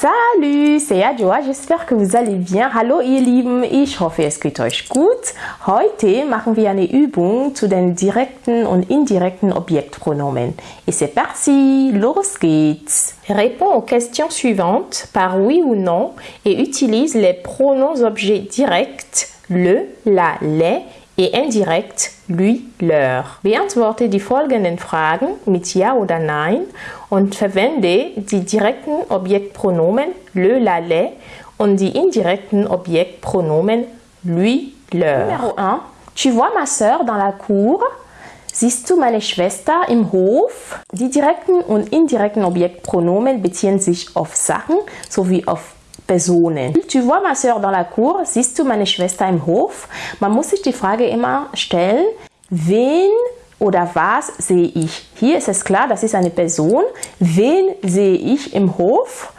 Salut, c'est Adjoa, j'espère que vous allez bien. Hallo ihr Lieben, ich hoffe es geht euch gut. Heute machen wir eine Übung zu den direkten und indirekten Objektpronomen. Et c'est parti, los geht's. Réponds aux questions suivantes par oui ou non et utilise les pronoms objets directs le, la, les et indirekt lui, leur. Beantworte die folgenden Fragen mit Ja oder Nein und verwende die direkten Objektpronomen le, la, les und die indirekten Objektpronomen lui, leur. Numéro 1. Tu vois ma sœur dans la cour? Siehst du meine Schwester im Hof? Die direkten und indirekten Objektpronomen beziehen sich auf Sachen sowie auf Personen. Tu vois ma soeur dans la cour? Siehst du meine Schwester im Hof? Man muss sich die Frage immer stellen, wen oder was sehe ich? Hier ist es klar, das ist eine Person. Wen sehe ich im Hof?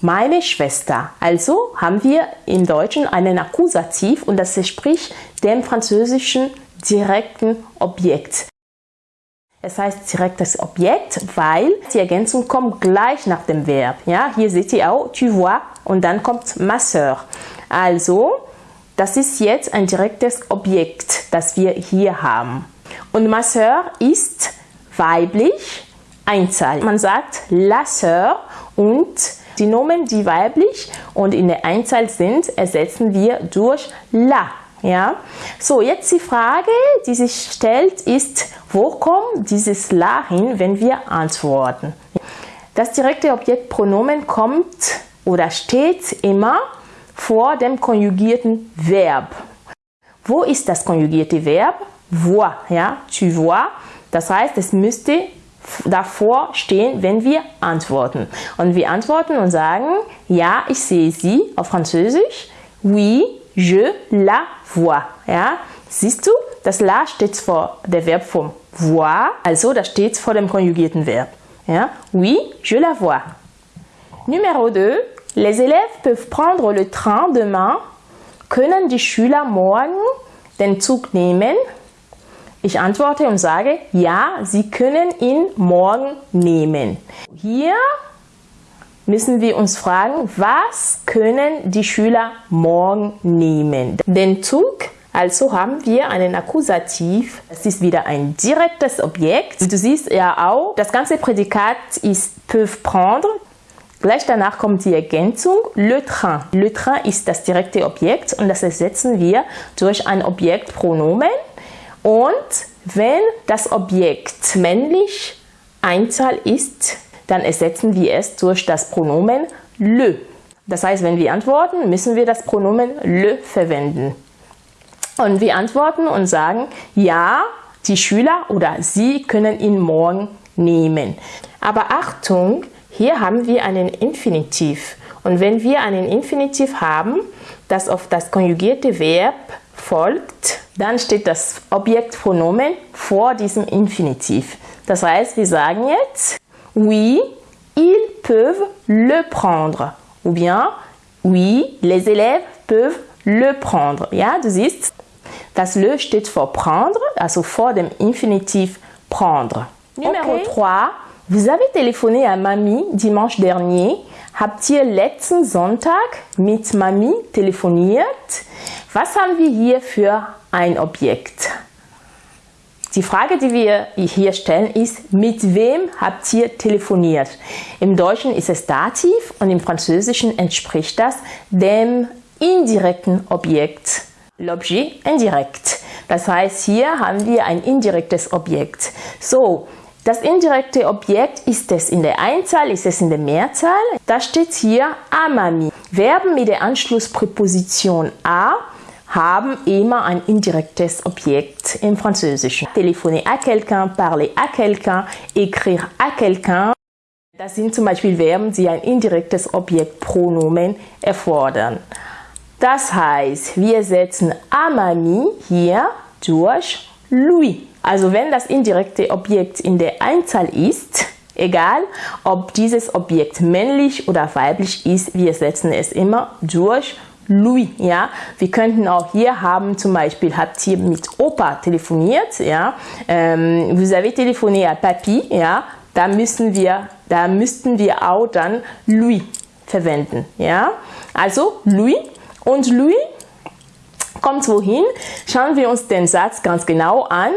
Meine Schwester. Also haben wir im Deutschen einen Akkusativ und das entspricht dem französischen direkten Objekt. Es heißt direktes Objekt, weil die Ergänzung kommt gleich nach dem Verb. Ja, hier seht ihr auch, tu vois, und dann kommt ma soeur. Also, das ist jetzt ein direktes Objekt, das wir hier haben. Und ma soeur ist weiblich, Einzahl. Man sagt la soeur und die Nomen, die weiblich und in der Einzahl sind, ersetzen wir durch la. Ja? So, jetzt die Frage, die sich stellt, ist, wo kommt dieses La hin, wenn wir antworten? Das direkte Objektpronomen kommt oder steht immer vor dem konjugierten Verb. Wo ist das konjugierte Verb? Voir, ja, tu vois. Das heißt, es müsste davor stehen, wenn wir antworten. Und wir antworten und sagen, ja, ich sehe sie auf Französisch. Oui, je la vois. Ja, siehst du, das la steht vor der Verbform voir, also das steht vor dem konjugierten Verb. Ja, oui, je la vois. Numéro 2. Les élèves peuvent prendre le train demain. Können die Schüler morgen den Zug nehmen? Ich antworte und sage, ja, sie können ihn morgen nehmen. Hier müssen wir uns fragen, was können die Schüler morgen nehmen? Den Zug also haben wir einen Akkusativ. Es ist wieder ein direktes Objekt. Du siehst ja auch, das ganze Prädikat ist peuvent prendre. Gleich danach kommt die Ergänzung le train. Le train ist das direkte Objekt und das ersetzen wir durch ein Objektpronomen. Und wenn das Objekt männlich Einzahl ist, dann ersetzen wir es durch das Pronomen le. Das heißt, wenn wir antworten, müssen wir das Pronomen le verwenden. Und wir antworten und sagen, ja, die Schüler oder sie können ihn morgen nehmen. Aber Achtung, hier haben wir einen Infinitiv. Und wenn wir einen Infinitiv haben, das auf das konjugierte Verb folgt, dann steht das Objektpronomen vor diesem Infinitiv. Das heißt, wir sagen jetzt, oui, ils peuvent le prendre. Ou bien, oui, les élèves peuvent le prendre. Ja, du siehst, das le steht vor prendre, also vor dem Infinitiv prendre. Numéro okay. 3. Vous avez téléphoné à Mamie dimanche dernier. Habt ihr letzten Sonntag mit Mami telefoniert? Was haben wir hier für ein Objekt? Die Frage, die wir hier stellen, ist, mit wem habt ihr telefoniert? Im Deutschen ist es Dativ und im Französischen entspricht das dem indirekten Objekt l'objet indirekt. Das heißt, hier haben wir ein indirektes Objekt. So, das indirekte Objekt, ist es in der Einzahl, ist es in der Mehrzahl? Da steht hier amami. Verben mit der Anschlusspräposition a haben immer ein indirektes Objekt im Französischen. Téléphoner à quelqu'un, parler à quelqu'un, écrire à quelqu'un. Das sind zum Beispiel Verben, die ein indirektes Objektpronomen erfordern. Das heißt, wir setzen Amami hier durch lui. Also wenn das indirekte Objekt in der Einzahl ist, egal ob dieses Objekt männlich oder weiblich ist, wir setzen es immer durch lui. Ja? Wir könnten auch hier haben, zum Beispiel, habt ihr mit Opa telefoniert, ja? Ähm, vous avez téléphoné à Papi, ja? da, müssen wir, da müssten wir auch dann lui verwenden. Ja? Also Louis und Louis kommt wohin? Schauen wir uns den Satz ganz genau an.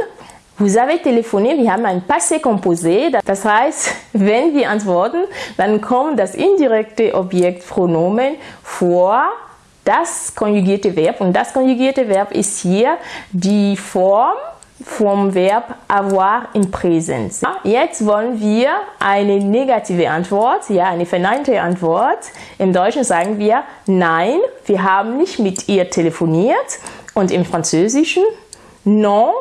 Vous avez téléphoné, wir haben ein Passé composé. Das heißt, wenn wir antworten, dann kommt das indirekte Objektpronomen vor das konjugierte Verb. Und das konjugierte Verb ist hier die Form vom Verb avoir in Präsenz. Jetzt wollen wir eine negative Antwort, ja, eine verneinte Antwort. Im Deutschen sagen wir nein, wir haben nicht mit ihr telefoniert. Und im Französischen non,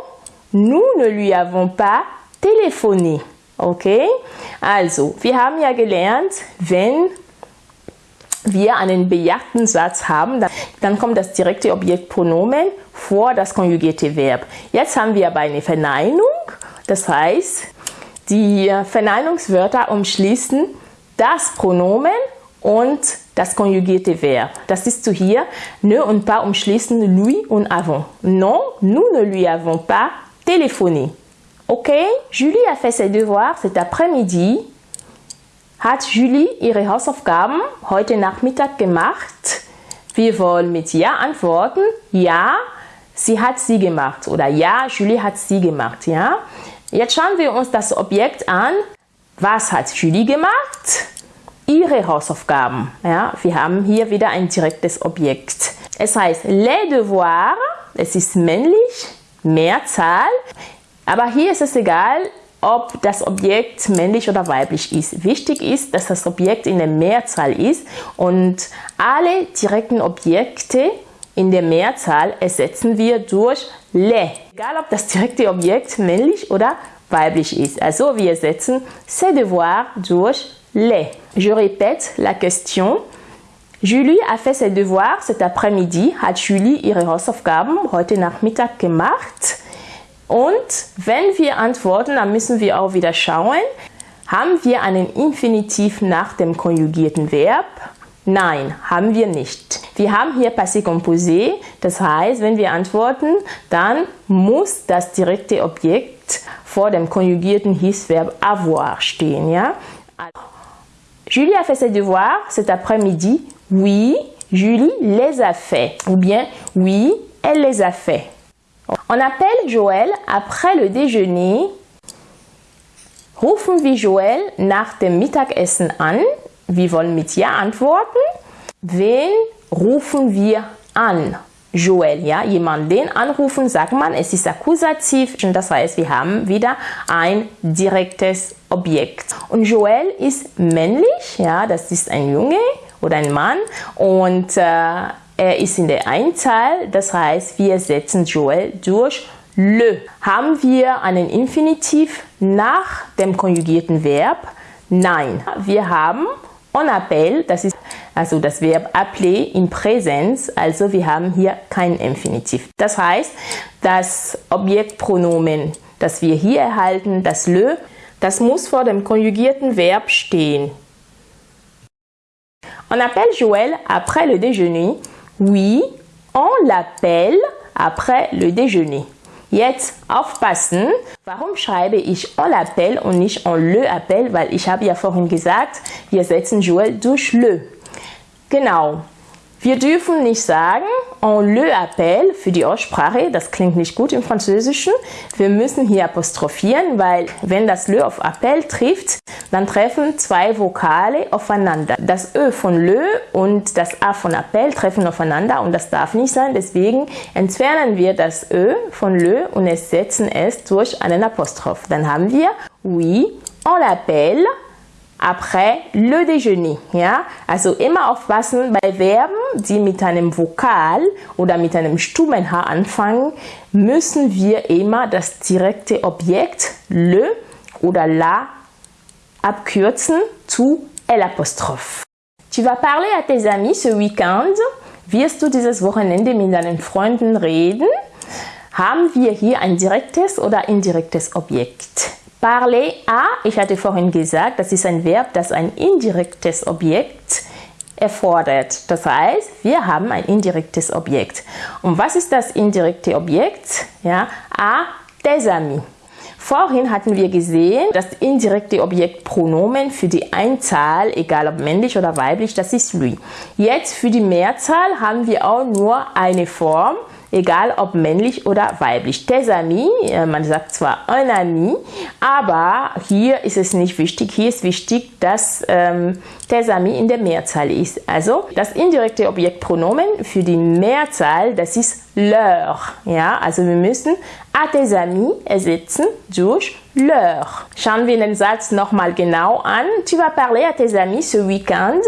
nous ne lui avons pas téléphoné. Okay? Also, wir haben ja gelernt, wenn wir einen bejagten Satz haben, dann, kommt das direkte Objektpronomen vor das konjugierte Verb. Jetzt haben wir aber eine Verneinung, das heißt, die Verneinungswörter umschließen das Pronomen und das konjugierte Verb. Das ist zu hier, ne und pas umschließen lui und avant. Non, nous ne lui avons pas téléphoné. Ok, Julie a fait ses devoirs cet après-midi hat Julie ihre Hausaufgaben heute Nachmittag gemacht? Wir wollen mit Ja antworten. Ja, sie hat sie gemacht. Oder Ja, Julie hat sie gemacht. Ja? Jetzt schauen wir uns das Objekt an. Was hat Julie gemacht? Ihre Hausaufgaben. Ja? Wir haben hier wieder ein direktes Objekt. Es heißt les devoirs. Es ist männlich, Mehrzahl. Aber hier ist es egal, ob das Objekt männlich oder weiblich ist. Wichtig ist, dass das Objekt in der Mehrzahl ist und alle direkten Objekte in der Mehrzahl ersetzen wir durch le. Egal ob das direkte Objekt männlich oder weiblich ist. Also wir ersetzen ces devoirs durch le. Je répète la question. Julie a fait ses devoirs cet après-midi. Hat Julie ihre Hausaufgaben heute Nachmittag gemacht? Und wenn wir antworten, dann müssen wir auch wieder schauen, haben wir einen Infinitiv nach dem konjugierten Verb? Nein, haben wir nicht. Wir haben hier Passé composé, das heißt, wenn wir antworten, dann muss das direkte Objekt vor dem konjugierten Hilfsverb avoir stehen. Ja? Julie a fait ses devoirs cet après-midi. Oui, Julie les a fait. Ou bien, oui, elle les a fait. On appelle Joël après le déjeuner. Rufen wir Joel nach dem Mittagessen an. Wir wollen mit Ja antworten. Wen rufen wir an? Joel, ja, jemanden den anrufen, sagt man, es ist Akkusativ, das heißt, wir haben wieder ein direktes Objekt. Und Joel ist männlich, ja, das ist ein Junge oder ein Mann und äh, er ist in der Einzahl, das heißt, wir setzen Joel durch le. Haben wir einen Infinitiv nach dem konjugierten Verb? Nein. Wir haben on appelle, das ist also das Verb appeler in Präsenz, also wir haben hier kein Infinitiv. Das heißt, das Objektpronomen, das wir hier erhalten, das le, das muss vor dem konjugierten Verb stehen. On appelle Joël après le déjeuner Oui, on l'appelle après le déjeuner. Jetzt aufpassen, warum schreibe ich on l'appelle und nicht on le appelle, weil ich habe ja vorhin gesagt, wir setzen Joel durch le. Genau, wir dürfen nicht sagen, on le appelle für die Aussprache, das klingt nicht gut im Französischen. Wir müssen hier apostrophieren, weil wenn das le auf appel trifft, dann treffen zwei Vokale aufeinander. Das Ö von le und das A von appel treffen aufeinander und das darf nicht sein. Deswegen entfernen wir das Ö von le und ersetzen es durch einen Apostroph. Dann haben wir oui, on l'appelle après le déjeuner. Ja? Also immer aufpassen bei Verben, die mit einem Vokal oder mit einem stummen H anfangen, müssen wir immer das direkte Objekt le oder la abkürzen zu l'apostrophe. Tu vas parler à tes amis ce week-end. Wirst du dieses Wochenende mit deinen Freunden reden? Haben wir hier ein direktes oder indirektes Objekt? Parler à, ich hatte vorhin gesagt, das ist ein Verb, das ein indirektes Objekt erfordert. Das heißt, wir haben ein indirektes Objekt. Und was ist das indirekte Objekt? Ja, à des amis. Vorhin hatten wir gesehen, das indirekte Objektpronomen für die Einzahl, egal ob männlich oder weiblich, das ist lui. Jetzt für die Mehrzahl haben wir auch nur eine Form, egal ob männlich oder weiblich. Tes amis, äh, man sagt zwar un ami, aber hier ist es nicht wichtig. Hier ist wichtig, dass ähm, tes amis in der Mehrzahl ist. Also das indirekte Objektpronomen für die Mehrzahl, das ist leur. Ja, also wir müssen à tes amis ersetzen durch leur. Schauen wir den Satz nochmal genau an. Tu vas parler à tes amis ce week-end.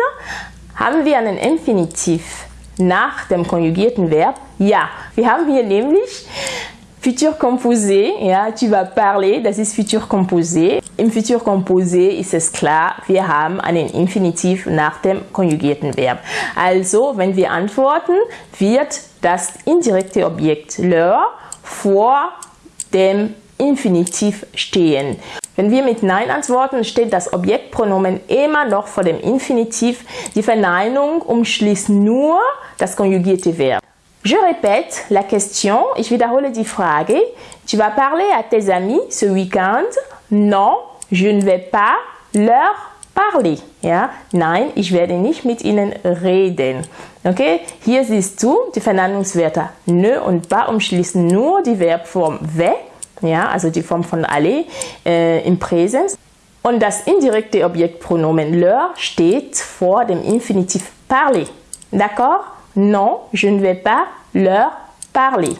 Haben wir einen Infinitiv nach dem konjugierten Verb ja. Wir haben hier nämlich Futur composé, ja, tu vas parler, das ist Futur composé. Im Futur composé ist es klar, wir haben einen Infinitiv nach dem konjugierten Verb. Also, wenn wir antworten, wird das indirekte Objekt leur vor dem Infinitiv stehen. Wenn wir mit Nein antworten, steht das Objektpronomen immer noch vor dem Infinitiv. Die Verneinung umschließt nur das konjugierte Verb. Je répète la question, ich wiederhole die Frage. Tu vas parler à tes amis ce week-end? Non, je ne vais pas leur parler. Ja? Nein, ich werde nicht mit ihnen reden. Okay? Hier siehst du, die Verneinungswörter ne und ba umschließen nur die Verbform we, ja, also die Form von aller äh, im Präsens. Und das indirekte Objektpronomen leur steht vor dem Infinitiv parler. D'accord? Non, je ne vais pas leur parler.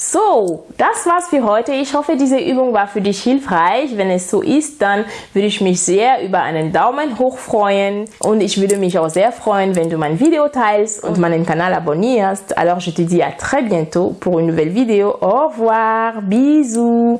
So, das war's für heute. Ich hoffe, diese Übung war für dich hilfreich. Wenn es so ist, dann würde ich mich sehr über einen Daumen hoch freuen. Und ich würde mich auch sehr freuen, wenn du mein Video teilst und meinen Kanal abonnierst. Alors, je te dis à très bientôt pour une nouvelle vidéo. Au revoir, bisous.